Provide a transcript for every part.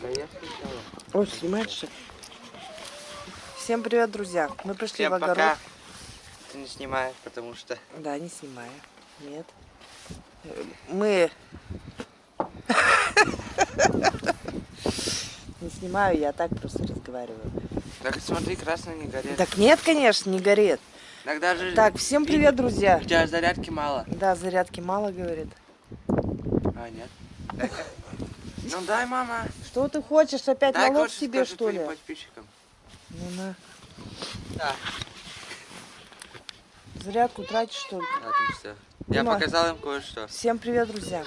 Да я скучала. Ой, снимаешь что? ли? Всем привет, друзья. Мы пришли Всем в огород. пока. Ты не снимаешь, потому что... Да, не снимаю. Нет. Мы... Не снимаю, я так просто разговариваю. Так смотри, красный не горит. Так нет, конечно, не горит. Иногда же... Так, всем привет, друзья. У тебя зарядки мало. Да, зарядки мало, говорит. А, нет. Ну дай, мама. Что ты хочешь? Опять Дай налог себе, что ли? подписчикам. Ну на. Да. Зарядку тратишь, что ли? Отлично. Я Дима. показал им кое-что. Всем привет, друзья.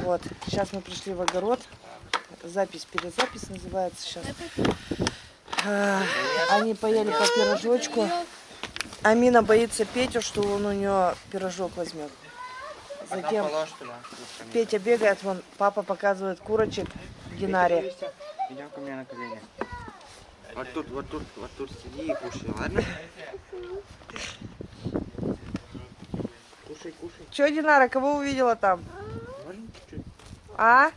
Вот, сейчас мы пришли в огород. Запись, перезапись называется сейчас. А, Они поели по пирожочку. Амина боится Петю, что он у нее пирожок возьмет. Затем. Петя бегает, вон папа показывает курочек Динаре. Идем ко мне на колени. Вот тут, вот тут, вот тут сиди и кушай, ладно? Кушай, кушай. Че, Динара, кого увидела там? А?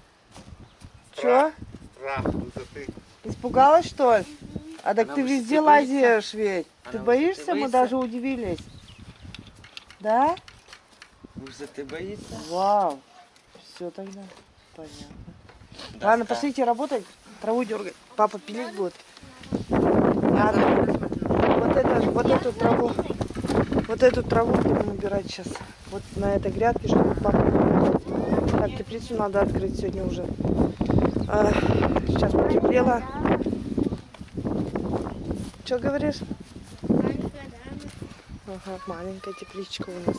Че? Страх высоты. Испугалась, что ли? А так Она ты везде лазишь ведь. Она Ты боишься? Мы даже удивились. Да? Высоты боится? Вау. Все тогда. Понятно. Да, Ладно, пошлите работать. Траву дергать. Папа пилить будет. Надо. Вот, это, вот эту траву. Вот эту траву будем убирать сейчас. Вот на этой грядке, чтобы папа. Так, теплицу надо открыть сегодня уже. А, сейчас потеплело. Что говоришь? Ага, маленькая тепличка у нас.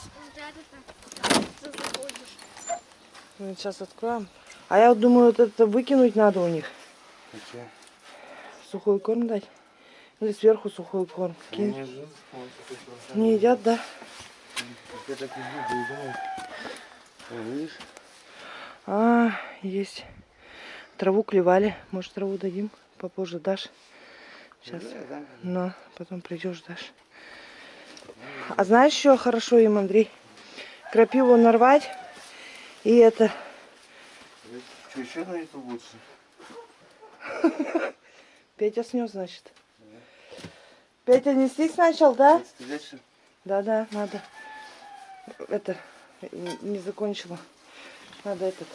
Ну, сейчас откроем. А я вот думаю, вот это выкинуть надо у них. Сухой корм дать. Или сверху сухой корм. Кинь. Не едят, да? Я так и буду и думаю. О, Видишь? А, есть. Траву клевали. Может, траву дадим? Попозже дашь. Сейчас. Но потом придешь, дашь. А знаешь, что хорошо им, Андрей? Крапиву нарвать. И это... Что, еще на это лучше? Петя снес, значит. Петя нестись начал, да? Да-да, надо. Это, не закончила. Надо этот.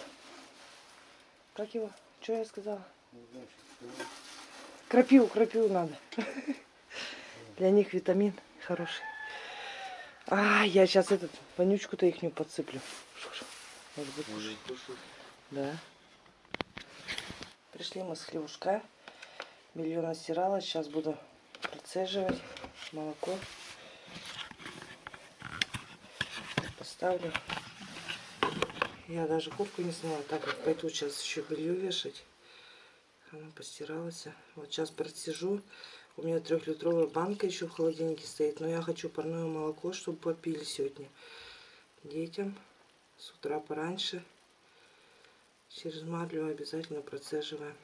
Как его? Что я сказала? Крапиву, крапиву надо. Для них витамин хороший. А, я сейчас этот, вонючку-то их не подсыплю. Может быть, Может, кушать? да. Пришли мы с хлебушка. Белье настирала. Сейчас буду процеживать молоко. Поставлю. Я даже куртку не сняла, так как пойду сейчас еще белье вешать. Она постиралась. Вот сейчас процежу. У меня трехлитровая банка еще в холодильнике стоит. Но я хочу парное молоко, чтобы попили сегодня детям. С утра пораньше. Через марлю обязательно процеживаем.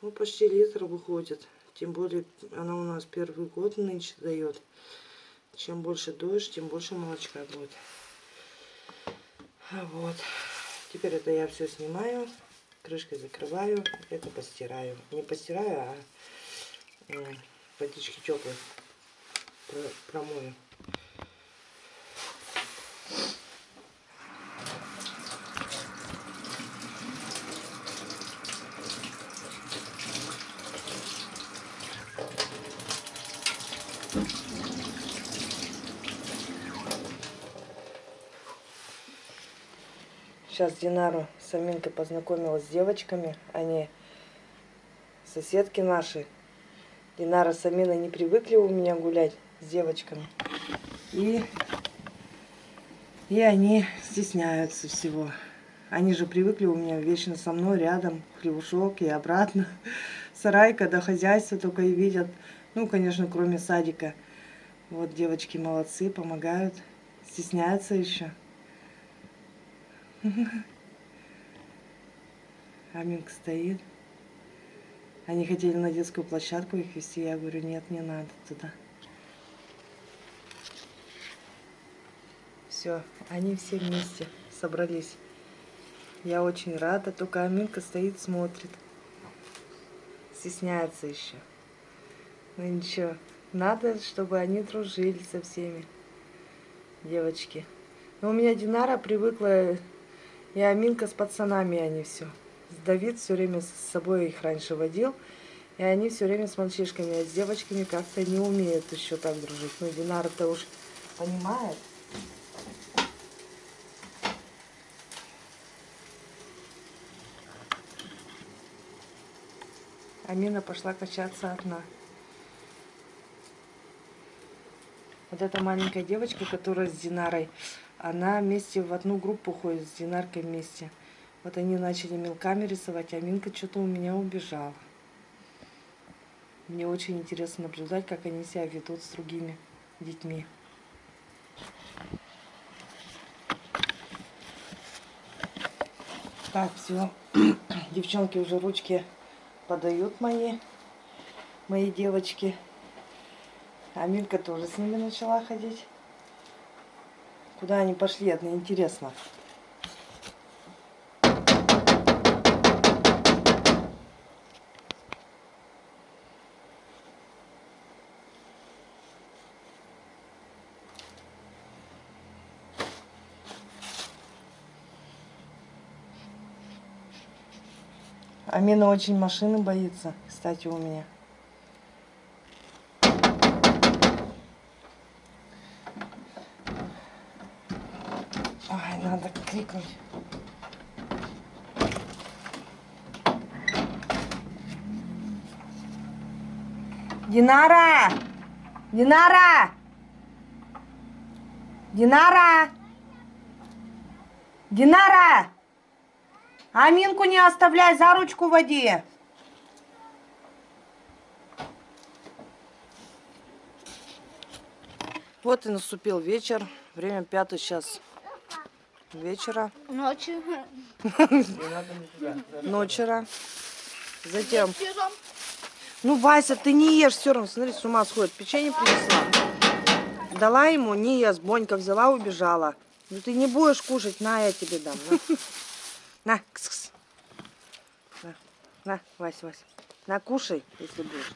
Ну, почти литр выходит. Тем более, она у нас первый год нынче дает. Чем больше дождь, тем больше молочка будет. А Вот. Теперь это я все снимаю. Крышкой закрываю. Это постираю. Не постираю, а водички теплой про- промою. Сейчас Динару с Аминкой познакомилась с девочками. Они соседки наши. Динара с Аминой не привыкли у меня гулять с девочками. И, и они стесняются всего. Они же привыкли у меня вечно со мной рядом, хлебушок и обратно. Сарай, когда хозяйство только и видят. Ну, конечно, кроме садика. Вот девочки молодцы, помогают. Стесняются еще. Аминка стоит. Они хотели на детскую площадку их вести. Я говорю, нет, не надо туда. Все, они все вместе собрались. Я очень рада, только Аминка стоит, смотрит. Стесняется еще. Ну ничего, надо, чтобы они дружили со всеми. Девочки. Но у меня Динара привыкла, и Аминка с пацанами они все. Давид все время с собой их раньше водил. И они все время с мальчишками, а с девочками как-то не умеют еще так дружить. Ну, Динара-то уж понимает. Амина пошла качаться одна. Вот эта маленькая девочка, которая с Динарой, она вместе в одну группу ходит с Динаркой вместе. Вот они начали мелками рисовать, а Минка что-то у меня убежала. Мне очень интересно наблюдать, как они себя ведут с другими детьми. Так, все. Девчонки уже ручки подают мои, мои девочки. А Милька тоже с ними начала ходить. Куда они пошли, это интересно. Амина очень машины боится, кстати, у меня. Ой, надо крикнуть. Динара! Динара! Динара! Динара! Аминку не оставляй, за ручку води. Вот и наступил вечер. Время пятый час вечера. Ночью. Ночера. Затем. Ну, Вася, ты не ешь все равно. Смотри, с ума сходит. Печенье принесла. Дала ему, не ест. Бонька взяла, убежала. Ну ты не будешь кушать, на, я тебе дам. На, на, кс -кс. на, на Вась, Вась. На, кушай, если будешь.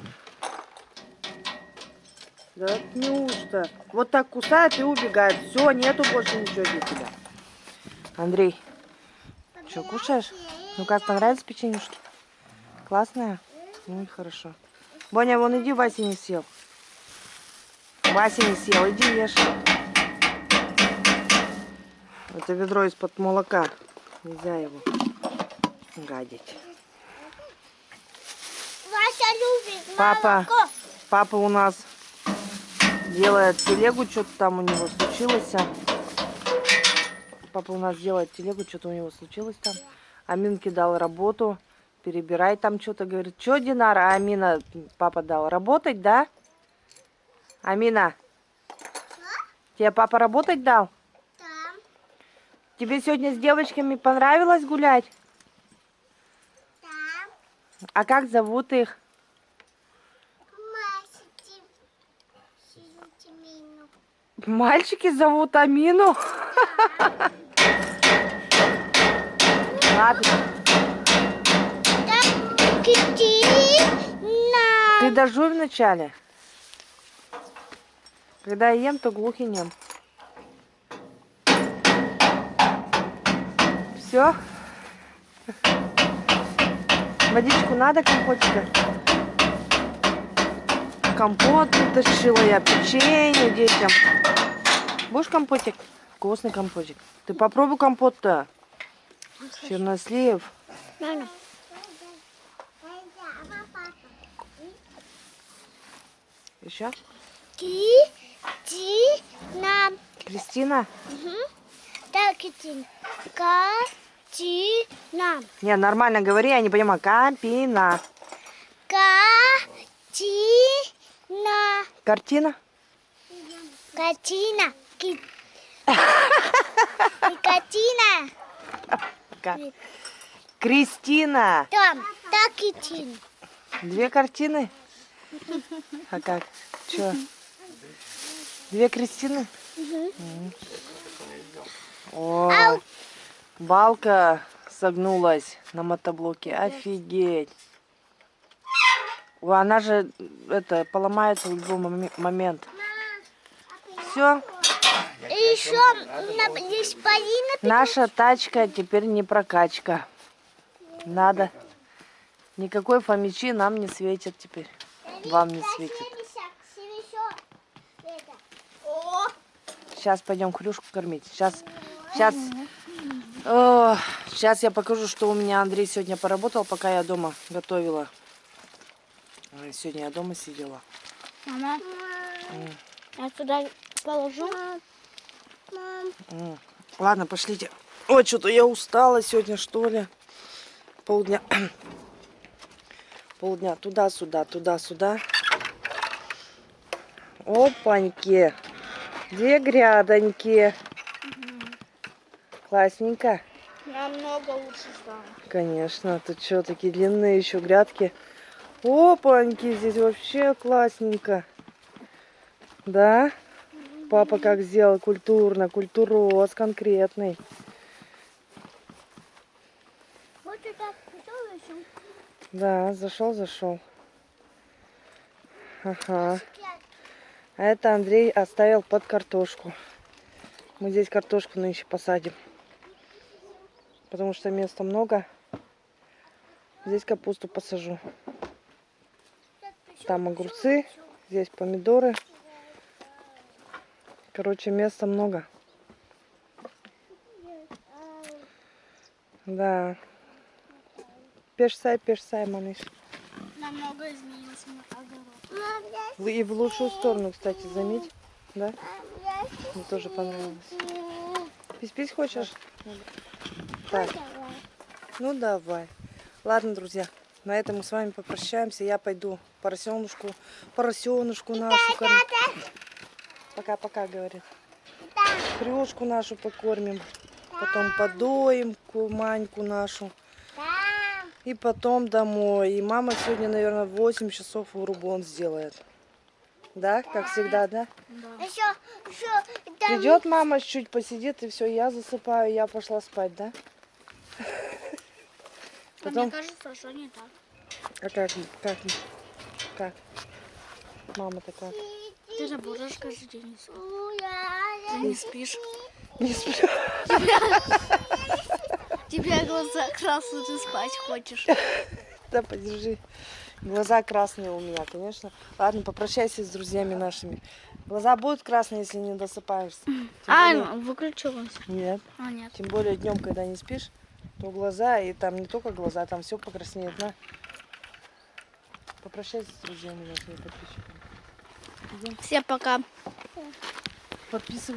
Да неужто? Вот так кусает и убегает. Все, нету больше ничего для тебя. Андрей, что, кушаешь? Ну как, понравились печенюшки? Классная? Ну и хорошо. Боня, вон иди, Вася не съел. Вася не съел, иди ешь. Это ведро из-под молока. Нельзя его гадить. Вася любит Папа. молоко. Папа у нас делает телегу, что-то там у него случилось. Папа у нас делает телегу, что-то у него случилось там. Аминке дал работу, перебирай там что-то. Говорит, что, Динара? Амина, папа дал работать, да? Амина, тебе папа работать дал? Там. Тебе сегодня с девочками понравилось гулять? А как зовут их? Мальчики зовут Амину. Ладно, ты дожуй вначале. Когда я ем, то глух и нем. Все? Водичку надо, компотика? Компот утащила я, печенье детям. Будешь компотик? Вкусный компотик. Ты попробуй компот-то. Чернослив. Мама. Еще? Китина. Кристина? Так, Китина. Катина. Не, нормально говори, я не понимаю. Капина. Катина. Картина? Катина. Ки- Катина. Ка- Кристина. Там. Так, Китина. Две картины? А как? Че? Две Кристины? М. О, балка согнулась на мотоблоке. Офигеть. Она же это поломается в любой моме- момент. Все, И еще есть Полина. наша тачка теперь не прокачка. Надо. Никакой фомичи нам не светит теперь. Вам не светит. Сейчас пойдем хрюшку кормить. Сейчас, сейчас, О, сейчас я покажу, что у меня Андрей сегодня поработал, пока я дома готовила. Сегодня я дома сидела. мама, я туда положу. М. Ладно, пошлите. Ой, что-то я устала сегодня, что ли. Полдня. Полдня туда-сюда, туда-сюда. Опаньки. Две грядоньки. Классненько. Намного лучше стало. Конечно, тут что, такие длинные еще грядки. Опаньки, здесь вообще классненько. Да? Папа как сделал культурно, культуроз конкретный. Вот это кто еще? Да, зашел, зашел. Ага. А это Андрей оставил под картошку. Мы здесь картошку нынче посадим. Потому что места много. Здесь капусту посажу. Там огурцы, здесь помидоры. Короче, места много. Да. Пешсай, пешсай, малыш. Намного изменился огород. И в лучшую сторону, кстати, заметь. Да? Мне тоже понравилось. Пись-пись хочешь? Так, ну давай. Ладно, друзья, на этом мы с вами попрощаемся. Я пойду поросенушку, поросенушку нашу кормить. Пока-пока, говорит. Хрюшку нашу покормим. Потом подоим Маньку нашу. И потом домой. И мама сегодня, наверное, в 8 часов урубон сделает. Да, как всегда, да? Еще, еще, там Придет мама, чуть посидит, и все, я засыпаю, я пошла спать, да? Потом, Мне кажется, что не так. а как, как, как? Мама-то как? Ты же будешь каждый день Ты не спишь. Не сплю. Тебе глаза красные, ты спать хочешь. Да, подержи. Глаза красные у меня, конечно. Ладно, попрощайся с друзьями нашими. Глаза будут красные, если не досыпаешься. Тем А, более- выключилась. Нет. А, нет. Тем более днем, когда не спишь, то глаза, и там не только глаза, там все покраснеет, на. Попрощайся с друзьями нашими подписчиками. Всем пока. Подписывайтесь.